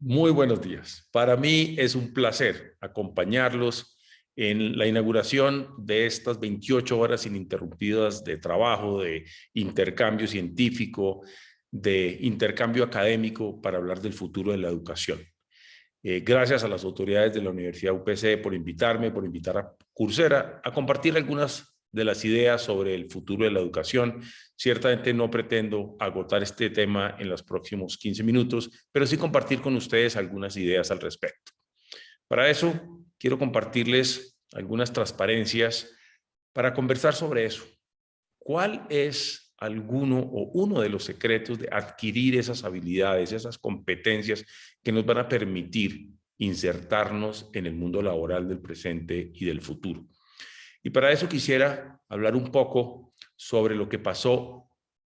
Muy buenos días. Para mí es un placer acompañarlos en la inauguración de estas 28 horas ininterrumpidas de trabajo, de intercambio científico, de intercambio académico para hablar del futuro de la educación. Eh, gracias a las autoridades de la Universidad UPC por invitarme, por invitar a Coursera a compartir algunas de las ideas sobre el futuro de la educación. Ciertamente no pretendo agotar este tema en los próximos 15 minutos, pero sí compartir con ustedes algunas ideas al respecto. Para eso, quiero compartirles algunas transparencias para conversar sobre eso. ¿Cuál es alguno o uno de los secretos de adquirir esas habilidades, esas competencias que nos van a permitir insertarnos en el mundo laboral del presente y del futuro? Y para eso quisiera hablar un poco sobre lo que pasó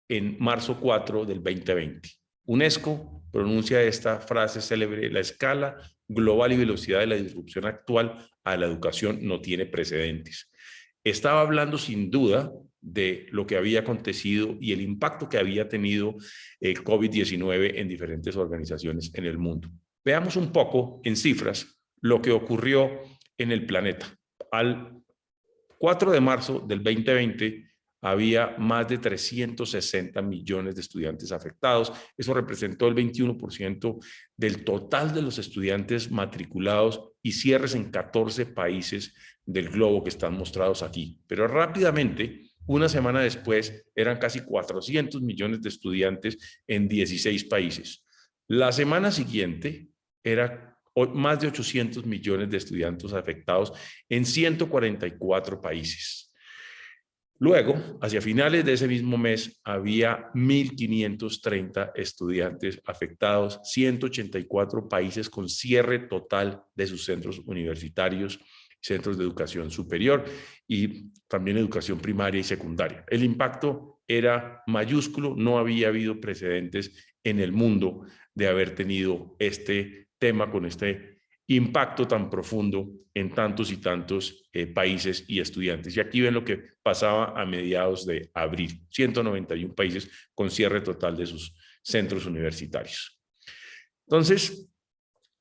en marzo 4 del 2020. UNESCO pronuncia esta frase célebre, la escala global y velocidad de la disrupción actual a la educación no tiene precedentes. Estaba hablando sin duda de lo que había acontecido y el impacto que había tenido el COVID-19 en diferentes organizaciones en el mundo. Veamos un poco en cifras lo que ocurrió en el planeta. Al 4 de marzo del 2020 había más de 360 millones de estudiantes afectados. Eso representó el 21% del total de los estudiantes matriculados y cierres en 14 países del globo que están mostrados aquí. Pero rápidamente, una semana después, eran casi 400 millones de estudiantes en 16 países. La semana siguiente era más de 800 millones de estudiantes afectados en 144 países. Luego, hacia finales de ese mismo mes, había 1.530 estudiantes afectados, 184 países con cierre total de sus centros universitarios, centros de educación superior y también educación primaria y secundaria. El impacto era mayúsculo, no había habido precedentes en el mundo de haber tenido este tema con este impacto tan profundo en tantos y tantos eh, países y estudiantes. Y aquí ven lo que pasaba a mediados de abril, 191 países con cierre total de sus centros universitarios. Entonces,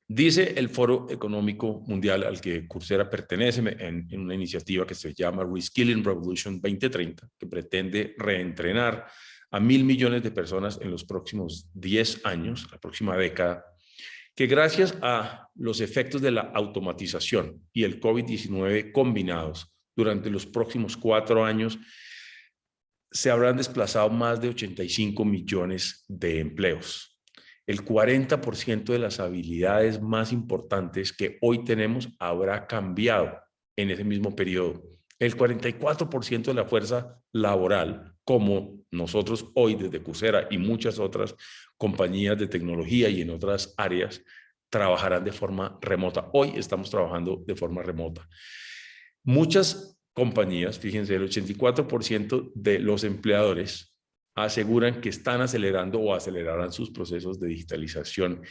dice el Foro Económico Mundial al que Coursera pertenece en, en una iniciativa que se llama Reskilling Revolution 2030, que pretende reentrenar a mil millones de personas en los próximos 10 años, la próxima década, que gracias a los efectos de la automatización y el COVID-19 combinados durante los próximos cuatro años, se habrán desplazado más de 85 millones de empleos. El 40% de las habilidades más importantes que hoy tenemos habrá cambiado en ese mismo periodo. El 44% de la fuerza laboral, como nosotros hoy desde Coursera y muchas otras compañías de tecnología y en otras áreas trabajarán de forma remota. Hoy estamos trabajando de forma remota. Muchas compañías, fíjense, el 84% de los empleadores aseguran que están acelerando o acelerarán sus procesos de digitalización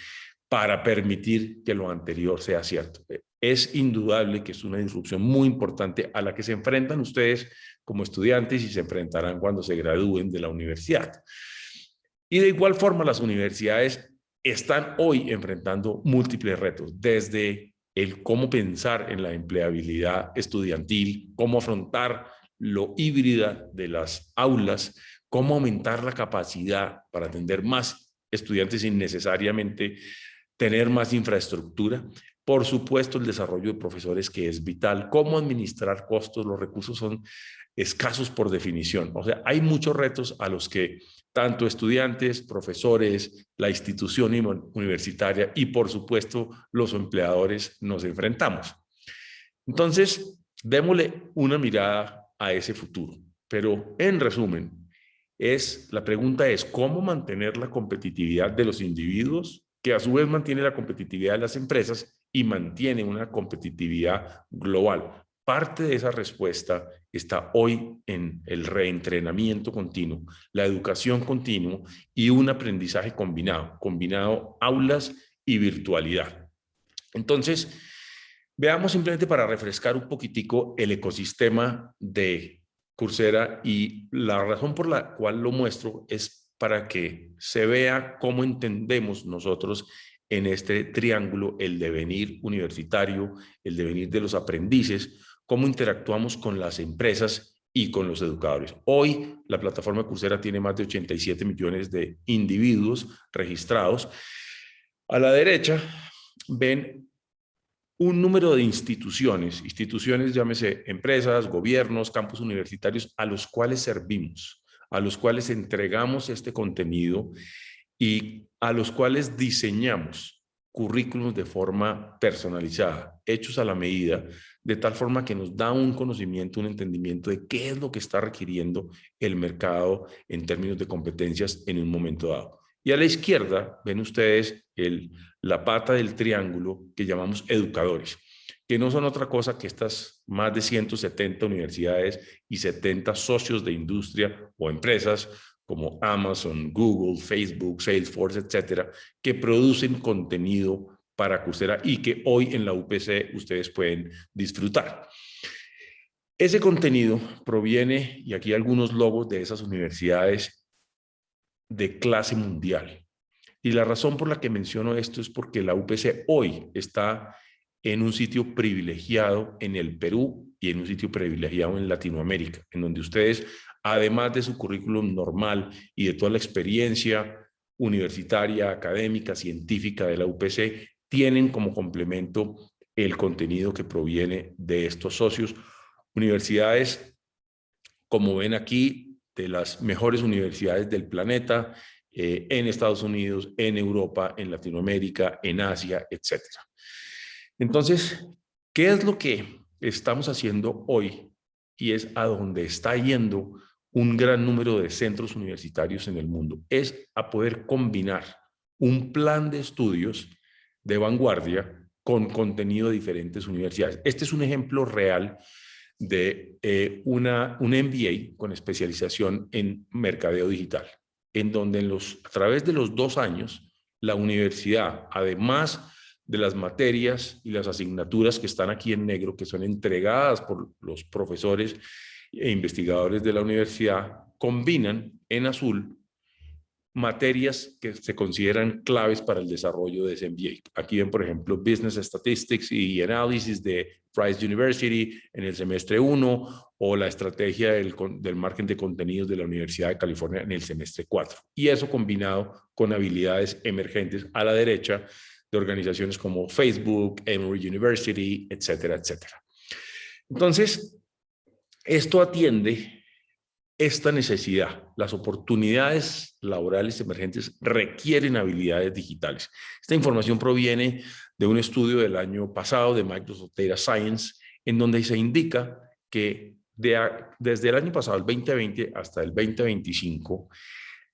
para permitir que lo anterior sea cierto. Es indudable que es una disrupción muy importante a la que se enfrentan ustedes como estudiantes y se enfrentarán cuando se gradúen de la universidad. Y de igual forma las universidades están hoy enfrentando múltiples retos, desde el cómo pensar en la empleabilidad estudiantil, cómo afrontar lo híbrida de las aulas, cómo aumentar la capacidad para atender más estudiantes sin necesariamente tener más infraestructura, por supuesto, el desarrollo de profesores que es vital. Cómo administrar costos, los recursos son escasos por definición. O sea, hay muchos retos a los que tanto estudiantes, profesores, la institución universitaria y, por supuesto, los empleadores nos enfrentamos. Entonces, démosle una mirada a ese futuro. Pero, en resumen, es, la pregunta es, ¿cómo mantener la competitividad de los individuos, que a su vez mantiene la competitividad de las empresas y mantiene una competitividad global. Parte de esa respuesta está hoy en el reentrenamiento continuo, la educación continua y un aprendizaje combinado, combinado aulas y virtualidad. Entonces, veamos simplemente para refrescar un poquitico el ecosistema de Coursera y la razón por la cual lo muestro es para que se vea cómo entendemos nosotros en este triángulo, el devenir universitario, el devenir de los aprendices, cómo interactuamos con las empresas y con los educadores. Hoy la plataforma Coursera tiene más de 87 millones de individuos registrados. A la derecha ven un número de instituciones, instituciones llámese empresas, gobiernos, campus universitarios, a los cuales servimos, a los cuales entregamos este contenido y a los cuales diseñamos currículos de forma personalizada, hechos a la medida, de tal forma que nos da un conocimiento, un entendimiento de qué es lo que está requiriendo el mercado en términos de competencias en un momento dado. Y a la izquierda ven ustedes la pata del triángulo que llamamos educadores, que no son otra cosa que estas más de 170 universidades y 70 socios de industria o empresas como Amazon, Google, Facebook, Salesforce, etcétera, que producen contenido para Coursera y que hoy en la UPC ustedes pueden disfrutar. Ese contenido proviene, y aquí algunos logos de esas universidades de clase mundial. Y la razón por la que menciono esto es porque la UPC hoy está en un sitio privilegiado en el Perú y en un sitio privilegiado en Latinoamérica, en donde ustedes además de su currículum normal y de toda la experiencia universitaria, académica, científica de la UPC, tienen como complemento el contenido que proviene de estos socios. Universidades, como ven aquí, de las mejores universidades del planeta, eh, en Estados Unidos, en Europa, en Latinoamérica, en Asia, etc. Entonces, ¿qué es lo que estamos haciendo hoy? Y es a donde está yendo un gran número de centros universitarios en el mundo, es a poder combinar un plan de estudios de vanguardia con contenido de diferentes universidades. Este es un ejemplo real de eh, una, un MBA con especialización en mercadeo digital, en donde en los, a través de los dos años, la universidad, además de las materias y las asignaturas que están aquí en negro, que son entregadas por los profesores e investigadores de la universidad combinan en azul materias que se consideran claves para el desarrollo de ese. Aquí ven, por ejemplo, Business Statistics y Analysis de Rice University en el semestre 1 o la estrategia del, del marketing de contenidos de la Universidad de California en el semestre 4. Y eso combinado con habilidades emergentes a la derecha de organizaciones como Facebook, Emory University, etcétera, etcétera. Entonces, esto atiende esta necesidad. Las oportunidades laborales emergentes requieren habilidades digitales. Esta información proviene de un estudio del año pasado de Microsoft Data Science, en donde se indica que desde el año pasado, el 2020 hasta el 2025,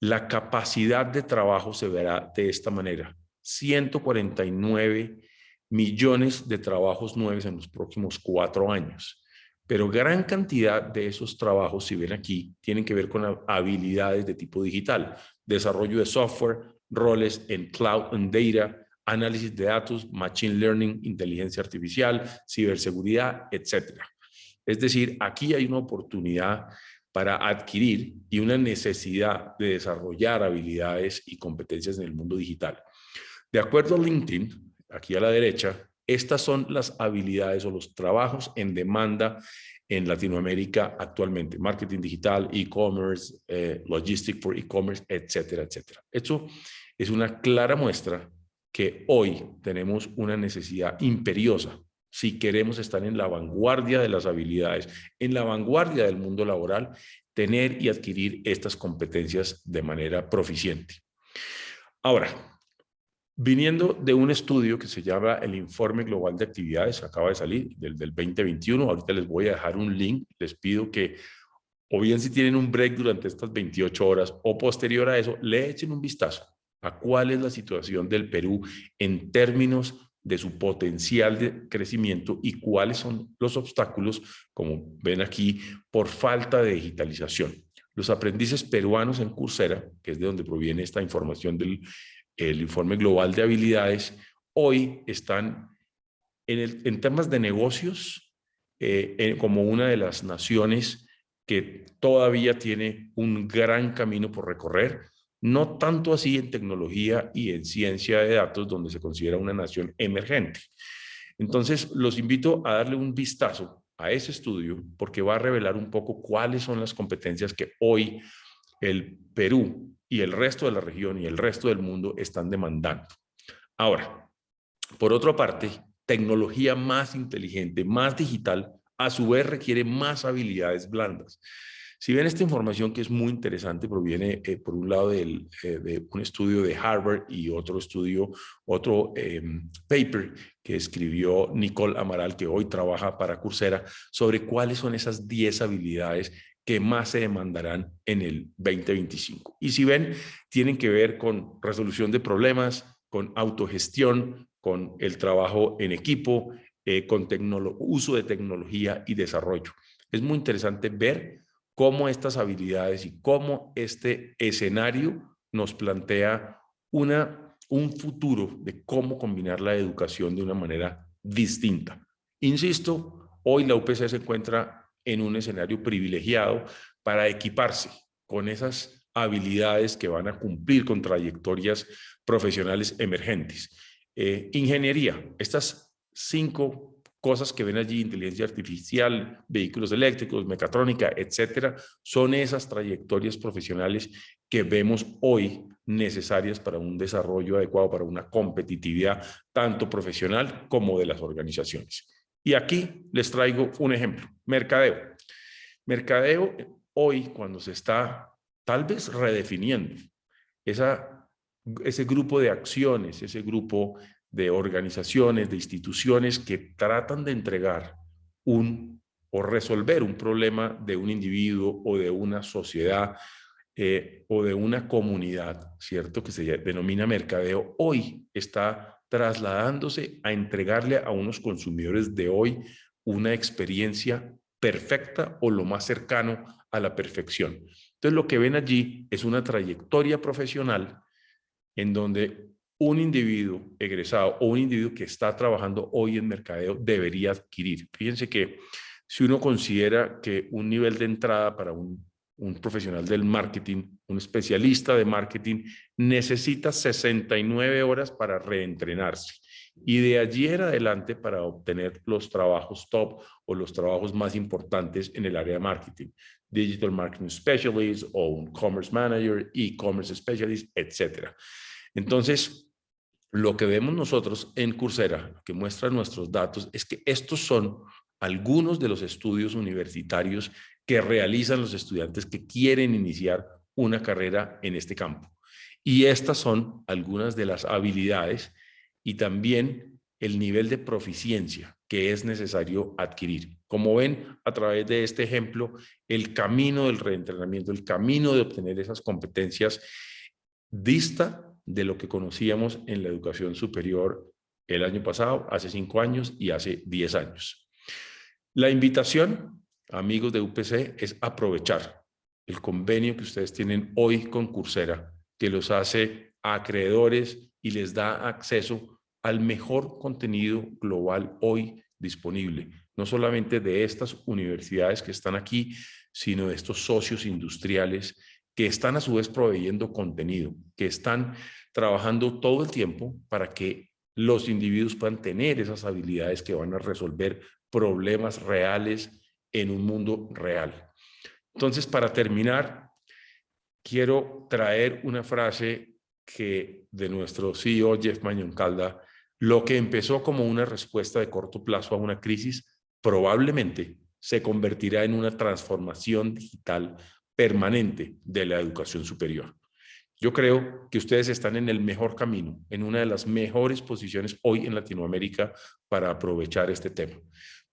la capacidad de trabajo se verá de esta manera. 149 millones de trabajos nuevos en los próximos cuatro años. Pero gran cantidad de esos trabajos, si ven aquí, tienen que ver con habilidades de tipo digital, desarrollo de software, roles en cloud and data, análisis de datos, machine learning, inteligencia artificial, ciberseguridad, etc. Es decir, aquí hay una oportunidad para adquirir y una necesidad de desarrollar habilidades y competencias en el mundo digital. De acuerdo a LinkedIn, aquí a la derecha, estas son las habilidades o los trabajos en demanda en Latinoamérica actualmente. Marketing digital, e-commerce, eh, logistic for e-commerce, etcétera, etcétera. Esto es una clara muestra que hoy tenemos una necesidad imperiosa si queremos estar en la vanguardia de las habilidades, en la vanguardia del mundo laboral, tener y adquirir estas competencias de manera proficiente. Ahora, Viniendo de un estudio que se llama el Informe Global de Actividades, acaba de salir, del, del 2021, ahorita les voy a dejar un link, les pido que, o bien si tienen un break durante estas 28 horas, o posterior a eso, le echen un vistazo a cuál es la situación del Perú en términos de su potencial de crecimiento y cuáles son los obstáculos, como ven aquí, por falta de digitalización. Los aprendices peruanos en Coursera, que es de donde proviene esta información del el informe global de habilidades, hoy están en, temas de negocios eh, como una de las naciones que todavía tiene un gran camino por recorrer. no tanto así en tecnología y en ciencia de datos, donde se considera una nación emergente. Entonces, los invito a darle un vistazo a ese estudio porque va a revelar un poco cuáles son las competencias que hoy el Perú y el resto de la región y el resto del mundo están demandando. Ahora, por otra parte, tecnología más inteligente, más digital, a su vez requiere más habilidades blandas. Si ven esta información que es muy interesante, proviene eh, por un lado del, eh, de un estudio de Harvard y otro estudio, otro em, paper que escribió Nicole Amaral, que hoy trabaja para Coursera, sobre cuáles son esas 10 habilidades que más se demandarán en el 2025. Y si ven, tienen que ver con resolución de problemas, con autogestión, con el trabajo en equipo, eh, con uso de tecnología y desarrollo. Es muy interesante ver cómo estas habilidades y cómo este escenario nos plantea una, un futuro de cómo combinar la educación de una manera distinta. Insisto, hoy la UPC se encuentra en un escenario privilegiado para equiparse con esas habilidades que van a cumplir con trayectorias profesionales emergentes. Eh, ingeniería, estas cinco cosas que ven allí, inteligencia artificial, vehículos eléctricos, mecatrónica, etcétera, son esas trayectorias profesionales que vemos hoy necesarias para un desarrollo adecuado, para una competitividad tanto profesional como de las organizaciones. Y aquí les traigo un ejemplo, mercadeo. Mercadeo hoy cuando se está tal vez redefiniendo esa, ese grupo de acciones, ese grupo de organizaciones, de instituciones que tratan de entregar un o resolver un problema de un individuo o de una sociedad eh, o de una comunidad, ¿cierto? Que se denomina mercadeo, hoy está trasladándose a entregarle a unos consumidores de hoy una experiencia perfecta o lo más cercano a la perfección. Entonces lo que ven allí es una trayectoria profesional en donde un individuo egresado o un individuo que está trabajando hoy en mercadeo debería adquirir. Fíjense que si uno considera que un nivel de entrada para un, un profesional del marketing, un especialista de marketing, necesita 69 horas para reentrenarse. Y de allí en adelante para obtener los trabajos top o los trabajos más importantes en el área de marketing. Digital Marketing Specialist o un Commerce Manager, E-Commerce Specialist, etcétera. Entonces, lo que vemos nosotros en Coursera, que muestra nuestros datos, es que estos son algunos de los estudios universitarios que realizan los estudiantes que quieren iniciar una carrera en este campo. Y estas son algunas de las habilidades y también el nivel de proficiencia que es necesario adquirir. Como ven a través de este ejemplo, el camino del reentrenamiento, el camino de obtener esas competencias dista de lo que conocíamos en la educación superior el año pasado, hace cinco años y hace diez años. La invitación, amigos de UPC, es aprovechar el convenio que ustedes tienen hoy con Coursera, que los hace acreedores y les da acceso al mejor contenido global hoy disponible, no solamente de estas universidades que están aquí, sino de estos socios industriales que están a su vez proveyendo contenido, que están trabajando todo el tiempo para que los individuos puedan tener esas habilidades que van a resolver problemas reales en un mundo real. Entonces, para terminar, quiero traer una frase que de nuestro CEO Jeff Calda, lo que empezó como una respuesta de corto plazo a una crisis, probablemente se convertirá en una transformación digital permanente de la educación superior. Yo creo que ustedes están en el mejor camino, en una de las mejores posiciones hoy en Latinoamérica para aprovechar este tema.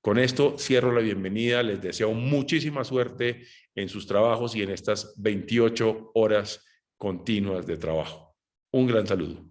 Con esto cierro la bienvenida, les deseo muchísima suerte en sus trabajos y en estas 28 horas continuas de trabajo. Un gran saludo.